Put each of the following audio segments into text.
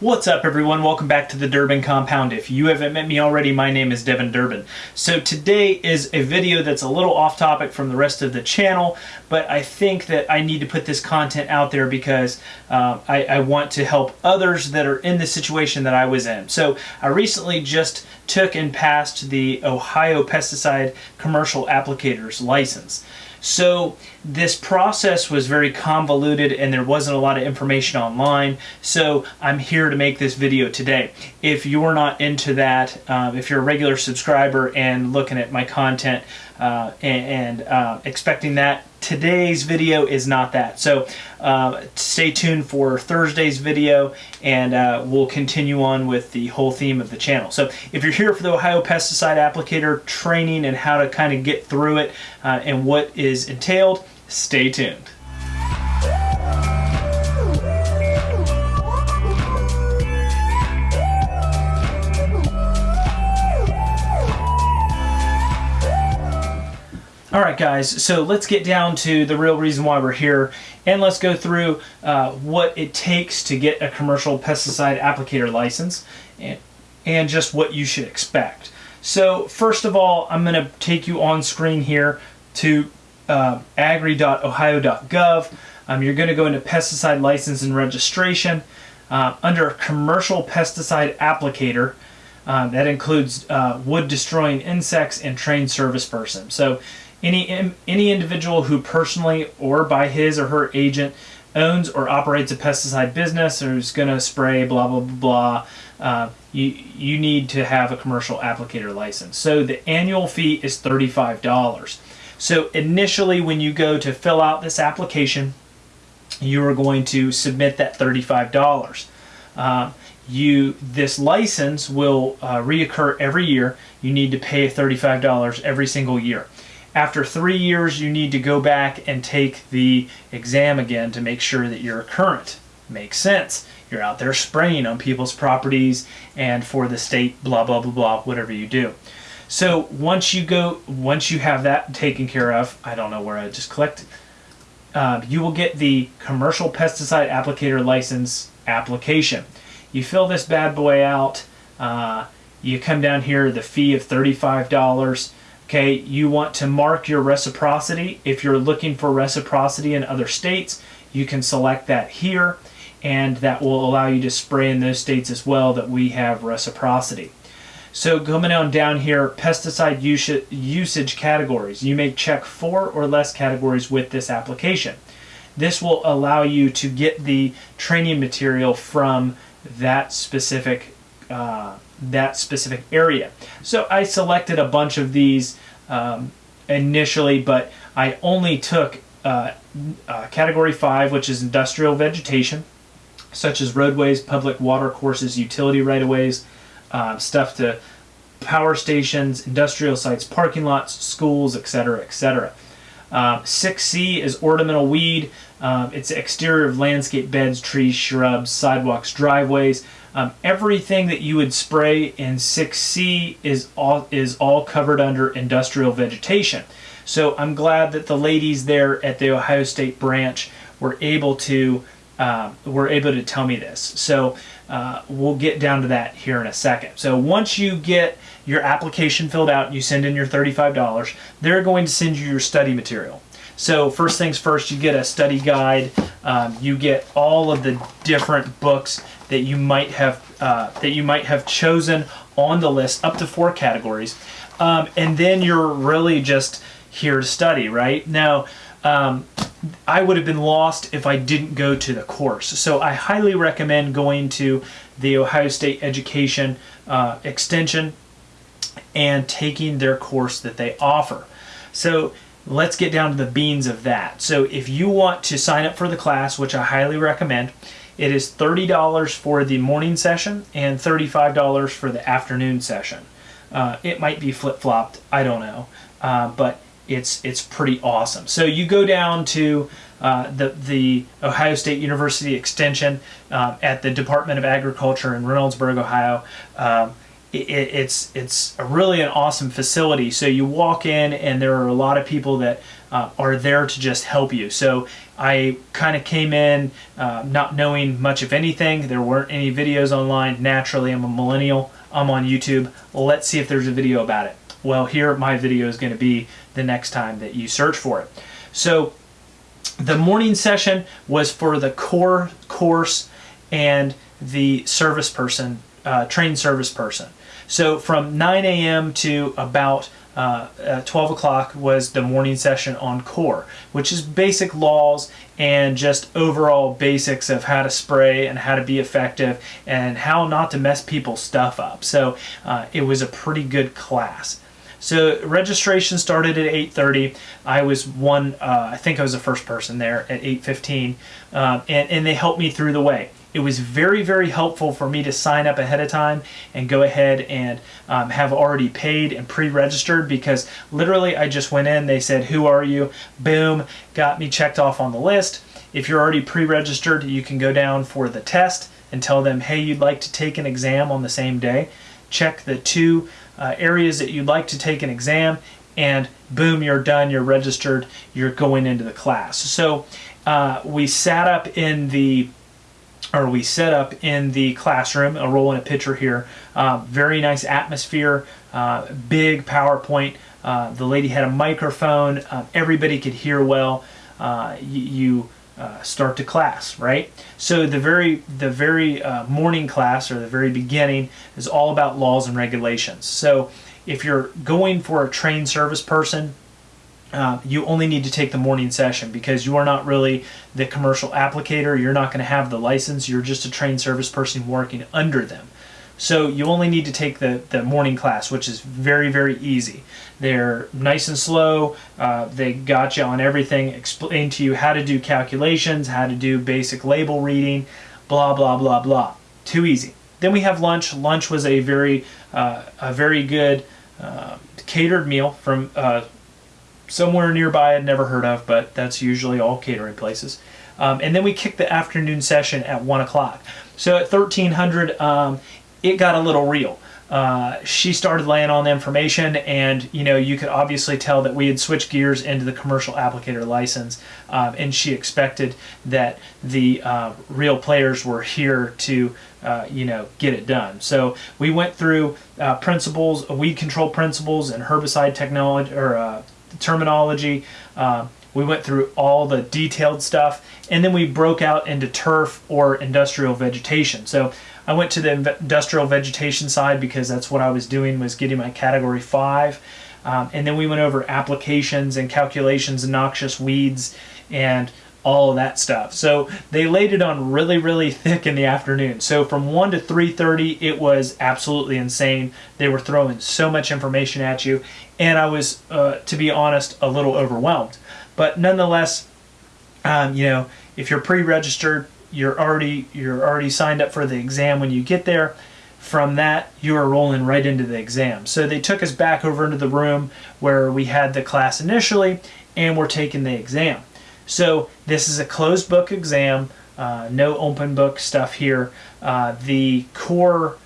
What's up everyone? Welcome back to the Durbin Compound. If you haven't met me already, my name is Devin Durbin. So today is a video that's a little off topic from the rest of the channel, but I think that I need to put this content out there because uh, I, I want to help others that are in the situation that I was in. So I recently just took and passed the Ohio Pesticide Commercial Applicators License. So this process was very convoluted and there wasn't a lot of information online. So I'm here to make this video today. If you're not into that, um, if you're a regular subscriber and looking at my content uh, and, and uh, expecting that, today's video is not that. So uh, stay tuned for Thursday's video and uh, we'll continue on with the whole theme of the channel. So if you're here for the Ohio Pesticide Applicator training and how to kind of get through it uh, and what is entailed, stay tuned. All right, guys, so let's get down to the real reason why we're here and let's go through uh, what it takes to get a commercial pesticide applicator license and, and just what you should expect. So first of all, I'm going to take you on screen here to uh, agri.ohio.gov. Um, you're going to go into pesticide license and registration. Uh, under commercial pesticide applicator, uh, that includes uh, wood destroying insects and trained service person. So any, any individual who personally or by his or her agent owns or operates a pesticide business or is going to spray blah blah blah blah uh, you you need to have a commercial applicator license. So the annual fee is $35 so initially when you go to fill out this application you are going to submit that $35 uh, you this license will uh, reoccur every year. You need to pay $35 every single year after three years, you need to go back and take the exam again to make sure that you're current. Makes sense. You're out there spraying on people's properties and for the state, blah, blah, blah, blah, whatever you do. So once you go, once you have that taken care of, I don't know where I just collected, uh, you will get the commercial pesticide applicator license application. You fill this bad boy out. Uh, you come down here, the fee of $35. Okay, you want to mark your reciprocity. If you're looking for reciprocity in other states, you can select that here and that will allow you to spray in those states as well that we have reciprocity. So coming on down here, pesticide usage categories. You may check four or less categories with this application. This will allow you to get the training material from that specific uh, that specific area. So I selected a bunch of these um, initially, but I only took uh, uh, category 5, which is industrial vegetation, such as roadways, public water courses, utility right-of-ways, uh, stuff to power stations, industrial sites, parking lots, schools, etc., etc. Uh, 6C is ornamental weed. Um, it's exterior of landscape beds, trees, shrubs, sidewalks, driveways. Um, everything that you would spray in 6C is all, is all covered under industrial vegetation. So I'm glad that the ladies there at the Ohio State branch were able to uh, were able to tell me this. So uh, we'll get down to that here in a second. So once you get your application filled out, you send in your $35, they're going to send you your study material. So first things first, you get a study guide. Um, you get all of the different books that you might have uh, that you might have chosen on the list, up to four categories, um, and then you're really just here to study, right? Now, um, I would have been lost if I didn't go to the course. So I highly recommend going to the Ohio State Education uh, Extension and taking their course that they offer. So let's get down to the beans of that. So if you want to sign up for the class, which I highly recommend, it is $30 for the morning session and $35 for the afternoon session. Uh, it might be flip-flopped, I don't know, uh, but it's it's pretty awesome. So you go down to uh, the the Ohio State University Extension uh, at the Department of Agriculture in Reynoldsburg, Ohio. Um, it, it's it's a really an awesome facility. So you walk in, and there are a lot of people that uh, are there to just help you. So I kind of came in uh, not knowing much of anything. There weren't any videos online. Naturally, I'm a millennial. I'm on YouTube. Let's see if there's a video about it. Well, here my video is going to be the next time that you search for it. So the morning session was for the core course and the service person, uh, trained service person. So from 9 a.m. to about uh, uh, 12 o'clock was the morning session on core, which is basic laws and just overall basics of how to spray and how to be effective and how not to mess people's stuff up. So uh, it was a pretty good class. So registration started at 8:30. I was one. Uh, I think I was the first person there at 8:15, uh, and and they helped me through the way it was very, very helpful for me to sign up ahead of time and go ahead and um, have already paid and pre-registered because literally I just went in, they said, who are you? Boom, got me checked off on the list. If you're already pre-registered, you can go down for the test and tell them, hey, you'd like to take an exam on the same day. Check the two uh, areas that you'd like to take an exam and boom, you're done, you're registered, you're going into the class. So uh, we sat up in the or we set up in the classroom. I'll roll in a picture here. Uh, very nice atmosphere, uh, big PowerPoint. Uh, the lady had a microphone. Uh, everybody could hear well. Uh, you start to class, right? So the very the very morning class or the very beginning is all about laws and regulations. So if you're going for a trained service person, uh, you only need to take the morning session because you are not really the commercial applicator. You're not going to have the license. You're just a trained service person working under them. So you only need to take the, the morning class, which is very, very easy. They're nice and slow. Uh, they got you on everything, explain to you how to do calculations, how to do basic label reading, blah, blah, blah, blah. Too easy. Then we have lunch. Lunch was a very, uh, a very good uh, catered meal from uh, somewhere nearby I'd never heard of, but that's usually all catering places. Um, and then we kicked the afternoon session at 1 o'clock. So at 1300, um, it got a little real. Uh, she started laying on the information and you know you could obviously tell that we had switched gears into the commercial applicator license um, and she expected that the uh, real players were here to uh, you know get it done so we went through uh, principles weed control principles and herbicide technology or uh, terminology. Uh, we went through all the detailed stuff, and then we broke out into turf or industrial vegetation. So I went to the industrial vegetation side because that's what I was doing was getting my category five. Um, and then we went over applications and calculations and noxious weeds and all that stuff. So they laid it on really, really thick in the afternoon. So from 1 to 3.30, it was absolutely insane. They were throwing so much information at you. And I was, uh, to be honest, a little overwhelmed. But nonetheless, um, you know, if you're pre-registered, you're already you're already signed up for the exam when you get there. From that, you are rolling right into the exam. So they took us back over into the room where we had the class initially, and we're taking the exam. So this is a closed book exam, uh, no open book stuff here. Uh, the core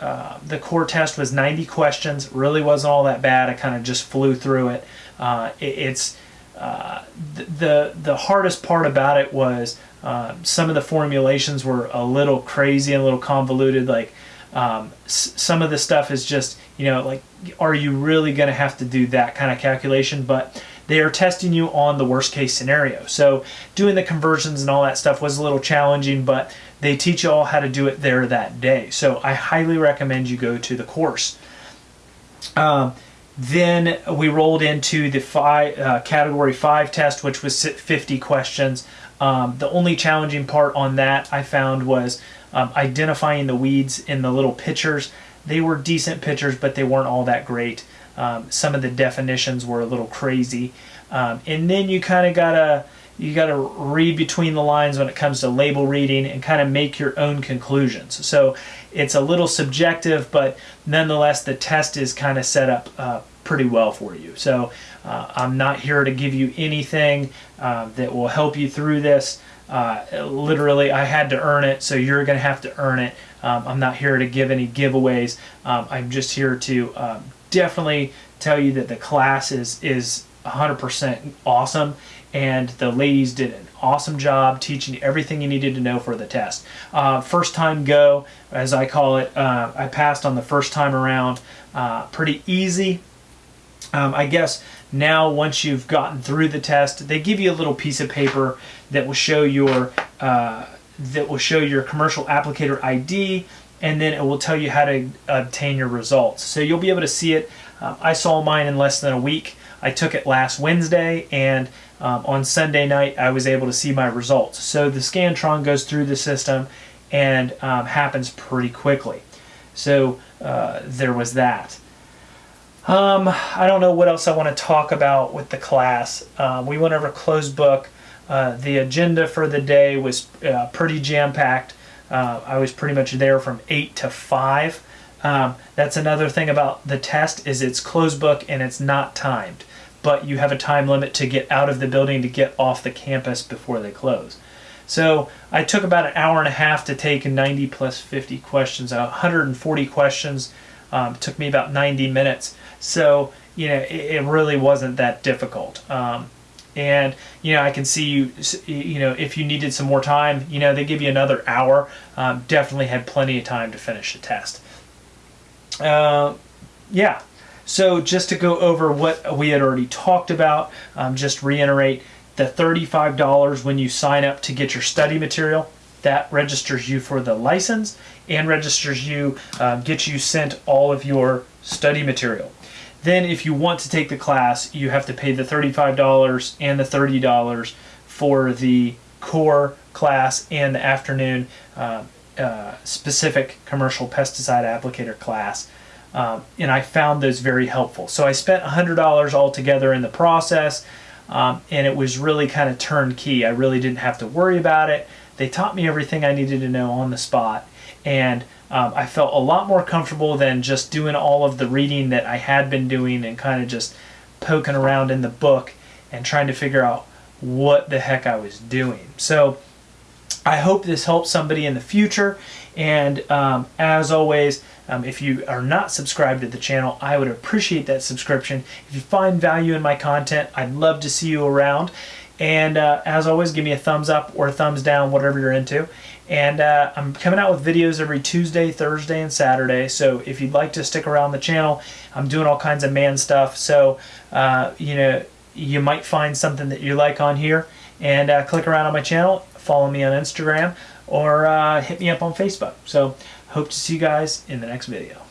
uh, the core test was 90 questions. Really wasn't all that bad. I kind of just flew through it. Uh, it it's uh, the the hardest part about it was uh, some of the formulations were a little crazy and a little convoluted. Like um, some of the stuff is just you know like are you really going to have to do that kind of calculation? But they are testing you on the worst case scenario. So doing the conversions and all that stuff was a little challenging, but they teach you all how to do it there that day. So I highly recommend you go to the course. Um, then we rolled into the five, uh, category five test, which was 50 questions. Um, the only challenging part on that I found was um, identifying the weeds in the little pictures. They were decent pictures, but they weren't all that great. Um, some of the definitions were a little crazy. Um, and then you kind of gotta you gotta read between the lines when it comes to label reading and kind of make your own conclusions. So it's a little subjective, but nonetheless the test is kind of set up uh, pretty well for you. So uh, I'm not here to give you anything uh, that will help you through this. Uh, literally, I had to earn it, so you're going to have to earn it. Um, I'm not here to give any giveaways. Um, I'm just here to um, definitely tell you that the class is is 100% awesome, and the ladies did an awesome job teaching everything you needed to know for the test. Uh, first time go, as I call it, uh, I passed on the first time around. Uh, pretty easy. Um, I guess now once you've gotten through the test, they give you a little piece of paper that will show your uh, that will show your commercial applicator ID, and then it will tell you how to obtain your results. So you'll be able to see it. Um, I saw mine in less than a week. I took it last Wednesday, and um, on Sunday night I was able to see my results. So the Scantron goes through the system and um, happens pretty quickly. So uh, there was that. Um, I don't know what else I want to talk about with the class. Um, we went over closed book. Uh, the agenda for the day was uh, pretty jam-packed. Uh, I was pretty much there from 8 to 5. Um, that's another thing about the test is it's closed book and it's not timed. But you have a time limit to get out of the building to get off the campus before they close. So I took about an hour and a half to take 90 plus 50 questions, 140 questions. Um, took me about 90 minutes. So, you know, it, it really wasn't that difficult. Um, and, you know, I can see you, you know, if you needed some more time, you know, they give you another hour. Um, definitely had plenty of time to finish the test. Uh, yeah. So just to go over what we had already talked about, um, just reiterate the $35 when you sign up to get your study material that registers you for the license and registers you, uh, gets you sent all of your study material. Then if you want to take the class, you have to pay the $35 and the $30 for the core class and the afternoon uh, uh, specific commercial pesticide applicator class. Um, and I found those very helpful. So I spent $100 altogether in the process, um, and it was really kind of turnkey. I really didn't have to worry about it. They taught me everything I needed to know on the spot, and um, I felt a lot more comfortable than just doing all of the reading that I had been doing and kind of just poking around in the book and trying to figure out what the heck I was doing. So I hope this helps somebody in the future. And um, as always, um, if you are not subscribed to the channel, I would appreciate that subscription. If you find value in my content, I'd love to see you around. And uh, as always, give me a thumbs up or a thumbs down, whatever you're into. And uh, I'm coming out with videos every Tuesday, Thursday, and Saturday. So if you'd like to stick around the channel, I'm doing all kinds of man stuff. So, uh, you know, you might find something that you like on here. And uh, click around on my channel, follow me on Instagram, or uh, hit me up on Facebook. So hope to see you guys in the next video.